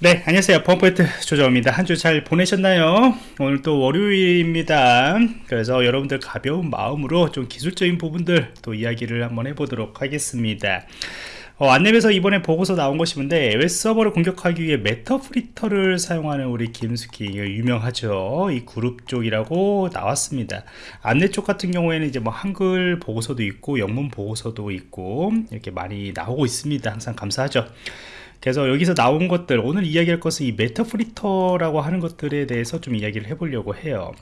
네 안녕하세요. 펌프트 조정입니다. 한 주 잘 보내셨나요? 오늘 또 월요일입니다. 그래서 여러분들 가벼운 마음으로 좀 기술적인 부분들 또 이야기를 한번 해보도록 하겠습니다. 어, 안랩에서 이번에 보고서 나온 것이는데 웹 서버를 공격하기 위해 Meterpreter를 사용하는 우리 김수키 유명하죠. 이 그룹 쪽이라고 나왔습니다. 안랩 쪽 같은 경우에는 이제 뭐 한글 보고서도 있고 영문 보고서도 있고 이렇게 많이 나오고 있습니다. 항상 감사하죠 그래서 여기서 나온 것들 오늘 이야기할 것은 이 Meterpreter라고 하는 것들에 대해서 좀 이야기를 해보려고 해요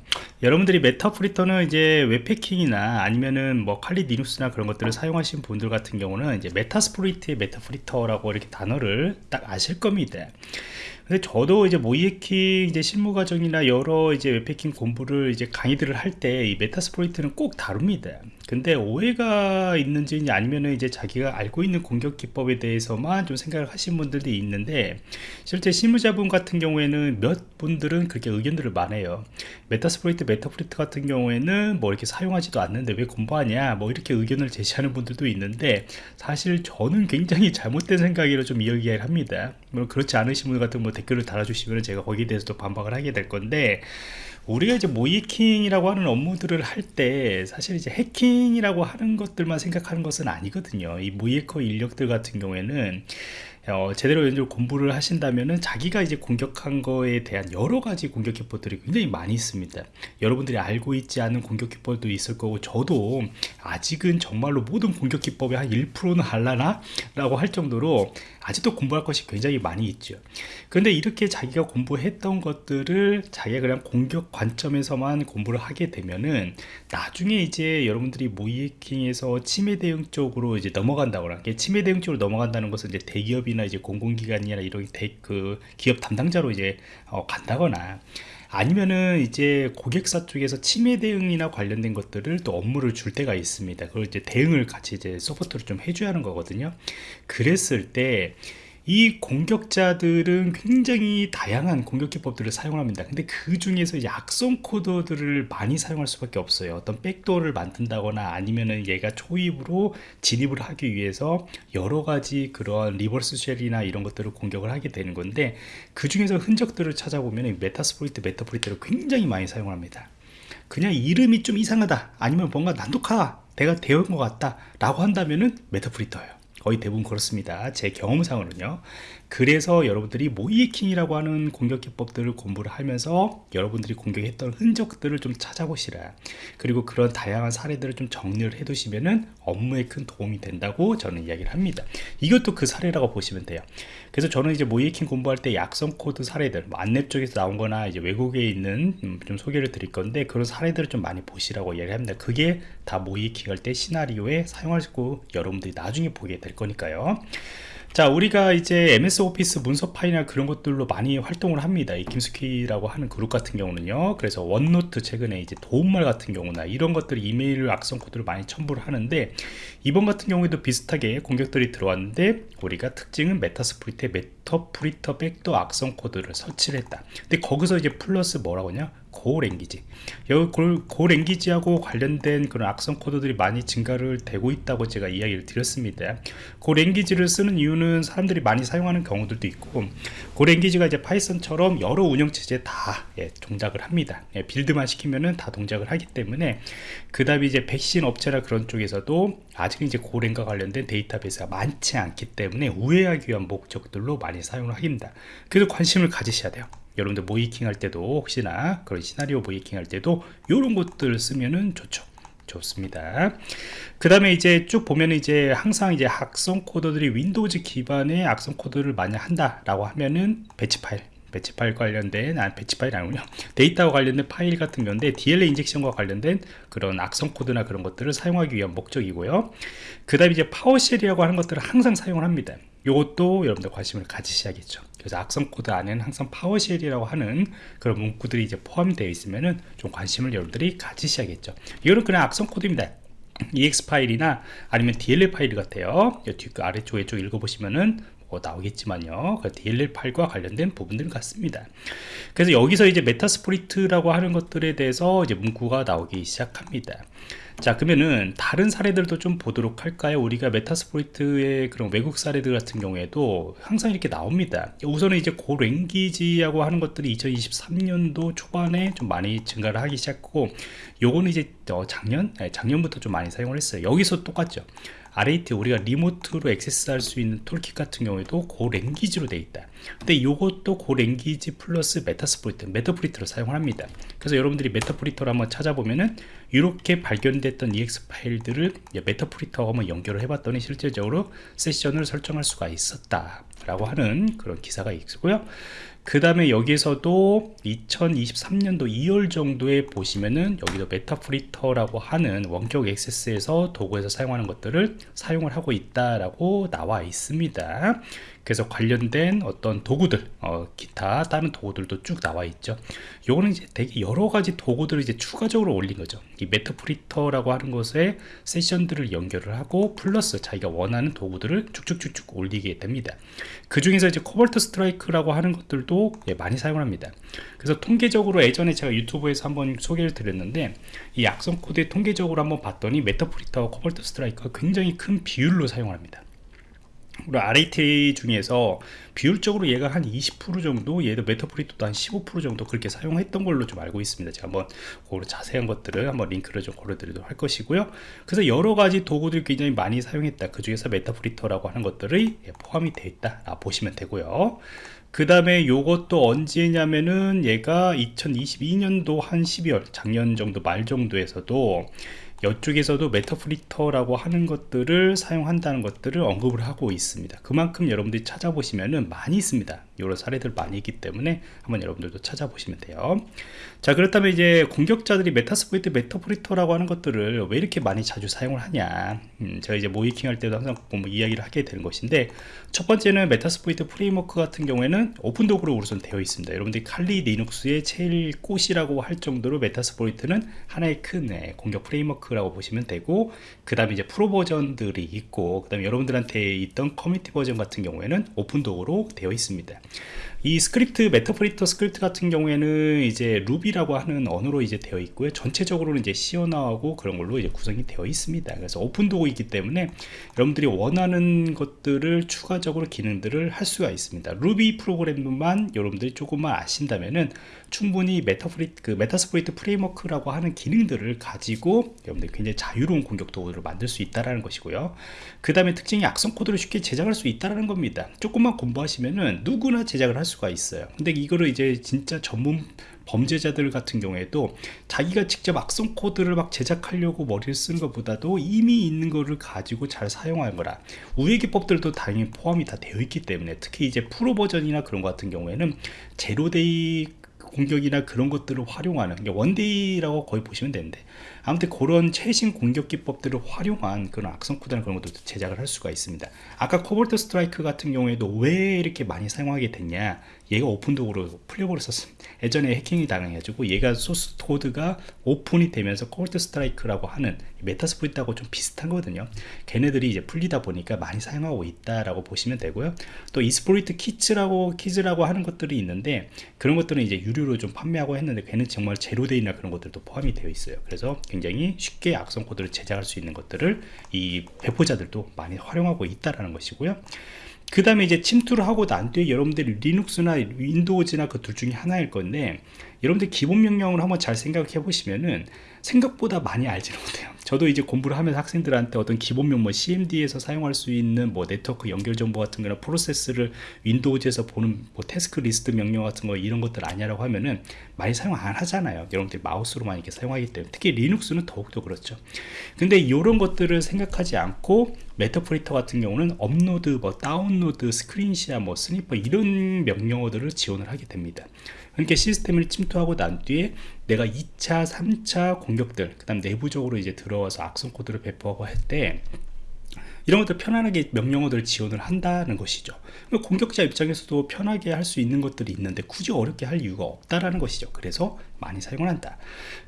여러분들이 Meterpreter는 이제 웹 해킹이나 아니면은 뭐 칼리 리눅스나 그런 것들을 사용하신 분들 같은 경우는 이제 Metasploit의 Meterpreter라고 이렇게 단어를 딱 아실 겁니다 근데 저도 이제 모의해킹 이제 실무 과정이나 여러 이제 웹 해킹 공부를 이제 강의들을 할 때 이 Metasploit는 꼭 다룹니다. 근데 오해가 있는지 아니면은 이제 자기가 알고 있는 공격 기법에 대해서만 좀 생각을 하신 분들도 있는데 실제 실무자분 같은 경우에는 몇 분들은 그렇게 의견들을 많아요. Metasploit, Meterpreter 같은 경우에는 뭐 이렇게 사용하지도 않는데 왜 공부하냐 뭐 이렇게 의견을 제시하는 분들도 있는데 사실 저는 굉장히 잘못된 생각이라 좀 이야기를 합니다. 물론 그렇지 않으신 분 같은 뭐 댓글을 달아주시면 제가 거기에 대해서도 반박을 하게 될 건데 우리가 이제 모의해킹이라고 하는 업무들을 할 때 사실 이제 해킹이라고 하는 것들만 생각하는 것은 아니거든요. 이 모이커 인력들 같은 경우에는 어, 제대로 연주 공부를 하신다면은 자기가 이제 공격한 거에 대한 여러 가지 공격 기법들이 굉장히 많이 있습니다. 여러분들이 알고 있지 않은 공격 기법도 있을 거고 저도 아직은 정말로 모든 공격 기법의 한 1%는 할라나? 라고 할 정도로 아직도 공부할 것이 굉장히 많이 있죠. 그런데 이렇게 자기가 공부했던 것들을 자기가 그냥 공격 관점에서만 공부를 하게 되면은 나중에 이제 여러분들이 모이킹에서 침해 대응 쪽으로 이제 넘어간다거나 침해 대응 쪽으로 넘어간다는 것은 이제 대기업이 기업이나 이제 공공기관이나 이런 대, 그 기업 담당자로 이제 어, 간다거나 아니면은 이제 고객사 쪽에서 침해 대응이나 관련된 것들을 또 업무를 줄 때가 있습니다. 그걸 이제 대응을 같이 이제 support를 좀 해줘야 하는 거거든요. 그랬을 때 이 공격자들은 굉장히 다양한 공격 기법들을 사용합니다. 근데 그 중에서 악성 코드들을 많이 사용할 수밖에 없어요. 어떤 백도어를 만든다거나 아니면은 얘가 초입으로 진입을 하기 위해서 여러 가지 그런 reverse shell이나 이런 것들을 공격을 하게 되는 건데 그 중에서 흔적들을 찾아보면 Metasploit Meterpreter를 굉장히 많이 사용합니다. 그냥 이름이 좀 이상하다. 아니면 뭔가 난독화다. 내가 되어 것 같다. 라고 한다면은 Meterpreter예요 거의 대부분 그렇습니다. 제 경험상으로는요 그래서 여러분들이 모의해킹이라고 하는 공격 기법들을 공부를 하면서 여러분들이 공격했던 흔적들을 좀 찾아보시라. 그리고 그런 다양한 사례들을 좀 정리를 해 두시면은 업무에 큰 도움이 된다고 저는 이야기를 합니다. 이것도 그 사례라고 보시면 돼요. 그래서 저는 이제 모의해킹 공부할 때 악성 코드 사례들 뭐 안랩 쪽에서 나온 거나 이제 외국에 있는 음, 좀 소개를 드릴 건데 그런 사례들을 좀 많이 보시라고 이야기를 합니다. 그게 다 모의해킹 할 때 시나리오에 있고 여러분들이 나중에 보게 될 거니까요 자 우리가 이제 MS 오피스 문서 파일이나 그런 것들로 많이 활동을 합니다. 이 김수키라고 하는 그룹 같은 경우는요. 그래서 OneNote 최근에 이제 도움말 같은 경우나 이런 것들이 이메일 악성 코드를 많이 첨부를 하는데 이번 같은 경우에도 비슷하게 공격들이 들어왔는데 우리가 특징은 Metasploit의 Meterpreter 백도어 악성 코드를 설치를 했다. 근데 거기서 이제 플러스 뭐라고 하냐 Go language. 여기 Go language하고 관련된 그런 악성 코드들이 많이 증가를 되고 있다고 제가 이야기를 드렸습니다. Go language를 쓰는 이유는 사람들이 많이 사용하는 경우들도 있고 Go language가 이제 Python처럼 여러 운영체제에 다 예, 동작을 합니다. 예, build만 시키면은 다 동작을 하기 때문에 그 다음에 이제 백신 업체나 그런 쪽에서도 아직 이제 Golang과 관련된 데이터베이스가 많지 않기 때문에 우회하기 위한 목적들로 많이 사용을 합니다. 그래서 관심을 가지셔야 돼요 여러분들 모의해킹 할 때도 혹시나 그런 시나리오 모의해킹 할 때도 이런 것들 쓰면은 좋죠. 좋습니다. 그 다음에 이제 쭉 보면 이제 항상 이제 악성 코드들이 Windows 기반의 악성 코드를 많이 한다 라고 하면은 배치 파일 배치 파일 관련된 아 배치 파일 아니군요. 데이터와 관련된 파일 같은 건데 DLL 인젝션과 관련된 그런 악성 코드나 그런 것들을 사용하기 위한 목적이고요. 그 다음에 이제 PowerShell이라고 하는 것들을 항상 사용을 합니다. 이것도 여러분들 관심을 가지셔야겠죠 그래서 악성 코드 안에는 항상 PowerShell이라고 하는 그런 문구들이 이제 포함되어 있으면은 좀 관심을 여러분들이 가지셔야겠죠. 이거는 그냥 악성 코드입니다. EXE 파일이나 아니면 DLL 파일 같아요. 뒤 아래쪽에 쭉 읽어보시면은 어, 나오겠지만요. 그 DLL 파일과 관련된 부분들 같습니다. 그래서 여기서 이제 Metasploit라고 하는 것들에 대해서 이제 문구가 나오기 시작합니다. 자 그러면은 다른 사례들도 좀 보도록 할까요? 우리가 Metasploit의 그런 외국 사례들 같은 경우에도 항상 이렇게 나옵니다. 우선은 이제 Go language라고 하는 것들이 2023년도 초반에 좀 많이 증가를 하기 시작하고 요거는 이제 어, 작년? 네, 작년부터 좀 많이 사용을 했어요. 여기서 똑같죠 RAT 우리가 remote로 액세스할 수 있는 toolkit 같은 경우에도 Go language로 되어 있다. 근데 이것도 Go language 플러스 Metasploit Meterpreter로 사용을 합니다. 그래서 여러분들이 Meterpreter를 한번 찾아보면은 이렇게 발견됐던 EX 파일들을 메타프리터와 한번 연결을 해봤더니 실질적으로 세션을 설정할 수가 있었다 라고 하는 그런 기사가 있고요 그 다음에 여기서도 2023년도 2월 정도에 보시면은 여기도 Meterpreter라고 하는 원격 액세스에서 도구에서 사용하는 것들을 사용을 하고 있다라고 나와 있습니다. 그래서 관련된 어떤 도구들 어, 기타 다른 도구들도 쭉 나와 있죠. 요거는 이제 되게 여러 가지 도구들을 이제 추가적으로 올린 거죠. 이 Meterpreter라고 하는 것에 세션들을 연결을 하고 플러스 자기가 원하는 도구들을 쭉쭉쭉쭉 올리게 됩니다. 그 중에서 이제 Cobalt Strike라고 하는 것들도 예, 많이 사용을 합니다. 그래서 통계적으로 예전에 제가 유튜브에서 한번 소개를 드렸는데 이 악성 코드의 통계적으로 한번 봤더니 Meterpreter와 Cobalt Strike가 굉장히 큰 비율로 사용을 합니다 우리 RAT 중에서 비율적으로 얘가 한 20% 정도 얘도 Meterpreter도 한 15% 정도 그렇게 사용했던 걸로 좀 알고 있습니다. 제가 한번 그 자세한 것들을 한번 링크를 좀 걸어드리도록 할 것이고요. 그래서 여러 가지 도구들 굉장히 많이 사용했다. 그 중에서 Meterpreter라고 하는 것들이 포함이 되어 있다. 아, 보시면 되고요. 그 다음에 요것도 언제냐면은 얘가 2022년도 한 12월 작년 정도 말 정도에서도 이쪽에서도 Meterpreter라고 하는 것들을 사용한다는 것들을 언급을 하고 있습니다. 그만큼 여러분들이 찾아보시면은 많이 있습니다. 여러 사례들 많이 있기 때문에 한번 여러분들도 찾아보시면 돼요. 자 그렇다면 이제 공격자들이 Metasploit Meterpreter라고 하는 것들을 왜 이렇게 많이 자주 사용을 하냐? 음, 제가 이제 모의해킹 할 때도 항상 뭐 이야기를 하게 되는 것인데 첫 번째는 Metasploit framework 같은 경우에는 오픈도구로 우선 되어 있습니다. 여러분들이 칼리 리눅스의 제일 꽃이라고 할 정도로 Metasploit은 하나의 큰 네, 공격 framework 라고 보시면 되고 그 다음에 이제 프로 버전들이 있고 그 다음에 여러분들한테 있던 커뮤니티 버전 같은 경우에는 오픈도구로 되어 있습니다 이 스크립트 Meterpreter 스크립트 같은 경우에는 이제 Ruby라고 하는 언어로 이제 되어 있고요. 전체적으로는 이제 C 언어하고 그런 걸로 이제 구성이 되어 있습니다. 그래서 오픈 도구이기 때문에 여러분들이 원하는 것들을 추가적으로 기능들을 할 수가 있습니다. 루비 프로그램만 여러분들이 조금만 아신다면은 충분히 메타프리 그 Metasploit framework라고 하는 기능들을 가지고 여러분들이 굉장히 자유로운 공격 도구를 만들 수 있다라는 것이고요. 그 다음에 특징이 악성 코드를 쉽게 제작할 수 있다라는 겁니다. 조금만 공부하시면은 누구나 제작을 할 수. 수가 있어요. 근데 이거를 이제 진짜 전문 범죄자들 같은 경우에도 자기가 직접 악성 코드를 막 제작하려고 머리를 쓰는 것보다도 이미 있는 거를 가지고 잘 사용하는 거라 우회 기법들도 당연히 포함이 다 되어 있기 때문에 특히 이제 프로 버전이나 그런 것 같은 경우에는 zero-day 공격이나 그런 것들을 활용하는 one-day라고 거의 보시면 되는데 아무튼 그런 최신 공격 기법들을 활용한 그런 악성 코드나 그런 것들도 제작을 할 수가 있습니다. 아까 Cobalt Strike 같은 경우에도 왜 이렇게 많이 사용하게 됐냐 얘가 오픈도구로 풀려버렸었습니다. 예전에 해킹이 당해가지고 얘가 소스 코드가 오픈이 되면서 Cobalt Strike라고 하는 Metasploit하고 좀 비슷한 거거든요. 걔네들이 이제 풀리다 보니까 많이 사용하고 있다라고 보시면 되고요. 또 exploit kits라고 kits라고 하는 것들이 있는데 그런 것들은 이제 유료로 좀 판매하고 했는데 걔는 정말 제로데이나 그런 것들도 포함이 되어 있어요. 그래서 굉장히 쉽게 악성 코드를 제작할 수 있는 것들을 이 배포자들도 많이 활용하고 있다라는 것이고요 그 다음에 이제 침투를 하고 난 뒤에 여러분들이 리눅스나 윈도우즈나 그 둘 중에 하나일 건데 여러분들 기본 명령을 한번 잘 생각해 보시면은 생각보다 많이 알지는 못해요. 저도 이제 공부를 하면서 학생들한테 어떤 기본명 뭐 CMD에서 사용할 수 있는 뭐 네트워크 연결 정보 같은 거나 프로세스를 Windows에서 보는 뭐 tasklist 명령 같은 거 이런 것들 아니라고 하면은 많이 사용 안 하잖아요. 여러분들이 마우스로만 이렇게 사용하기 때문에. 특히 Linux는 더욱더 그렇죠. 근데 이런 것들을 생각하지 않고 Meterpreter 같은 경우는 업로드 뭐 다운로드 스크린샷 뭐 sniffer 이런 명령어들을 지원을 하게 됩니다 그러니까 시스템을 침투하고 난 뒤에 내가 2차 3차 공격들 그 다음 내부적으로 이제 들어와서 악성 코드를 배포하고 할 때 이런 것들 편안하게 명령어들을 지원을 한다는 것이죠. 공격자 입장에서도 편하게 할 수 있는 것들이 있는데 굳이 어렵게 할 이유가 없다라는 것이죠. 그래서 많이 사용을 한다.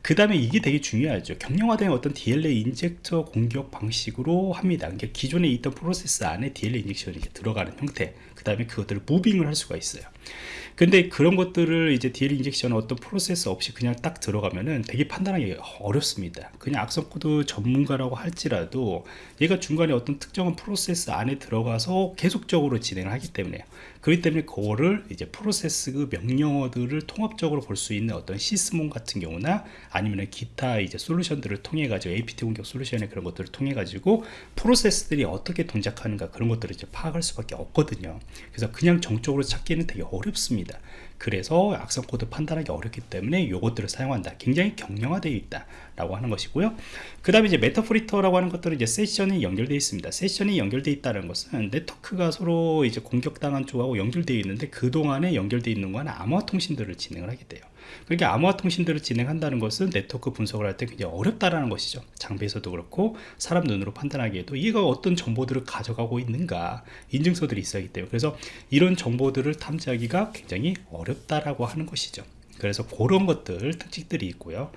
그 다음에 이게 되게 중요하죠. 경량화된 어떤 DLL injector 공격 방식으로 합니다. 그러니까 기존에 있던 프로세스 안에 DLL injection이 들어가는 형태 그 다음에 그것들을 moving을 할 수가 있어요. 근데 그런 것들을 이제 DL injection 어떤 프로세스 없이 그냥 딱 들어가면은 되게 판단하기 어렵습니다. 그냥 악성 코드 전문가라고 할지라도 얘가 중간에 어떤 특정한 프로세스 안에 들어가서 계속적으로 진행을 하기 때문에 그렇기 때문에 그거를 이제 프로세스 그 명령어들을 통합적으로 볼 수 있는 어떤 Sysmon 같은 경우나 아니면 기타 이제 솔루션들을 통해 가지고 APT 공격 솔루션의 그런 것들을 통해 가지고 프로세스들이 어떻게 동작하는가 그런 것들을 이제 파악할 수밖에 없거든요. 그래서 그냥 정적으로 찾기는 되게 어렵습니다 그래서 악성 코드 판단하기 어렵기 때문에 이것들을 사용한다. 굉장히 경량화되어 있다 라고 하는 것이고요. 그 다음에 이제 Meterpreter라고 하는 것들은 이제 세션이 연결되어 있습니다. 세션이 연결되어 있다는 것은 네트워크가 서로 이제 공격당한 쪽하고 연결되어 있는데 그동안에 연결되어 있는 건 암호화 통신들을 진행을 하게 돼요 그러니까 암호화 통신들을 진행한다는 것은 네트워크 분석을 할 때 굉장히 어렵다라는 것이죠. 장비에서도 그렇고 사람 눈으로 판단하기에도 얘가 어떤 정보들을 가져가고 있는가 인증서들이 있어야 하기 때문에. 그래서 이런 정보들을 탐지하기가 굉장히 어렵다라고 하는 것이죠. 그래서 그런 것들 특징들이 있고요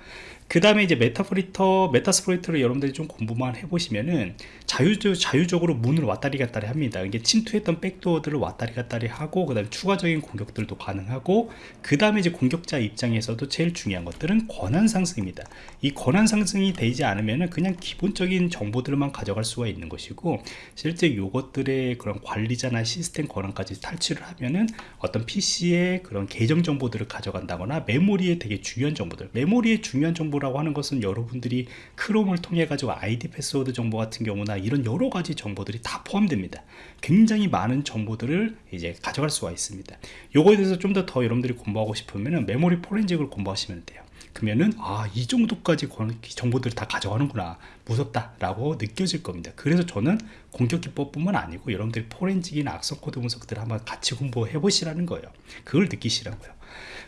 그 다음에 이제 Meterpreter Metasploit를 여러분들이 좀 공부만 해보시면은 자유적, 자유적으로 문을 왔다리 갔다리 합니다. 이게 침투했던 backdoor들을 왔다리 갔다리 하고 그 다음에 추가적인 공격들도 가능하고 그 다음에 이제 공격자 입장에서도 제일 중요한 것들은 권한 상승입니다. 이 권한 상승이 되지 않으면은 그냥 기본적인 정보들만 가져갈 수가 있는 것이고 실제 이것들의 그런 관리자나 시스템 권한까지 탈취를 하면은 어떤 PC의 그런 계정 정보들을 가져간다거나 메모리에 되게 중요한 정보들 메모리에 중요한 정보를 정보라고 하는 것은 여러분들이 Chrome을 통해 가지고 아이디 패스워드 정보 같은 경우나 이런 여러 가지 정보들이 다 포함됩니다. 굉장히 많은 정보들을 이제 가져갈 수가 있습니다. 요거에 대해서 좀 더더 여러분들이 공부하고 싶으면 메모리 forensic을 공부하시면 돼요 그러면은 아 이 정도까지 정보들을 다 가져가는구나. 무섭다 라고 느껴질 겁니다. 그래서 저는 공격 기법뿐만 아니고 여러분들이 forensic이나 악성 코드 분석들을 한번 같이 공부해 보시라는 거예요. 그걸 느끼시라고요.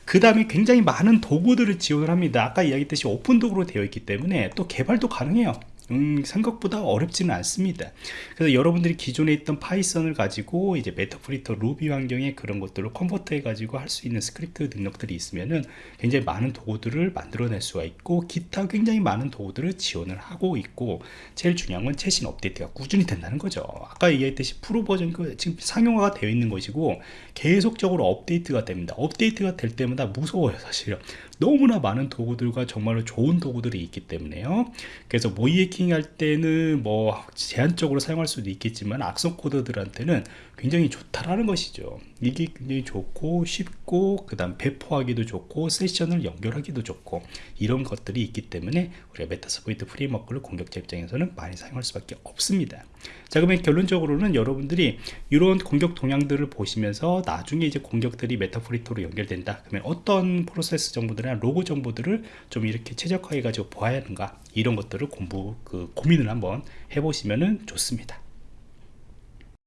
그 다음에 굉장히 많은 도구들을 지원을 합니다. 아까 이야기했듯이 오픈 도구로 되어 있기 때문에 또 개발도 가능해요 음, 생각보다 어렵지는 않습니다. 그래서 여러분들이 기존에 있던 Python을 가지고 이제 Meterpreter Ruby 환경에 그런 것들을 convert 해 가지고 할 수 있는 스크립트 능력들이 있으면은 굉장히 많은 도구들을 만들어낼 수가 있고 기타 굉장히 많은 도구들을 지원을 하고 있고 제일 중요한 건 최신 업데이트가 꾸준히 된다는 거죠. 아까 얘기했듯이 프로 버전 그 지금 상용화가 되어 있는 것이고 계속적으로 업데이트가 됩니다. 업데이트가 될 때마다 무서워요 사실은 너무나 많은 도구들과 정말로 좋은 도구들이 있기 때문에요. 그래서 모이 해킹 할 때는 뭐 제한적으로 사용할 수도 있겠지만 악성 코드들한테는 굉장히 좋다라는 것이죠. 이게 굉장히 좋고 쉽고 그 다음 배포하기도 좋고 세션을 연결하기도 좋고 이런 것들이 있기 때문에 우리가 Metasploit framework를 공격자 입장에서는 많이 사용할 수밖에 없습니다. 자 그러면 결론적으로는 여러분들이 이런 공격 동향들을 보시면서 나중에 이제 공격들이 Meterpreter로 연결된다. 그러면 어떤 프로세스 정보들이나 로그 정보들을 좀 이렇게 최적화해 가지고 보아야 하는가? 이런 것들을 공부 그 고민을 한번 해보시면 좋습니다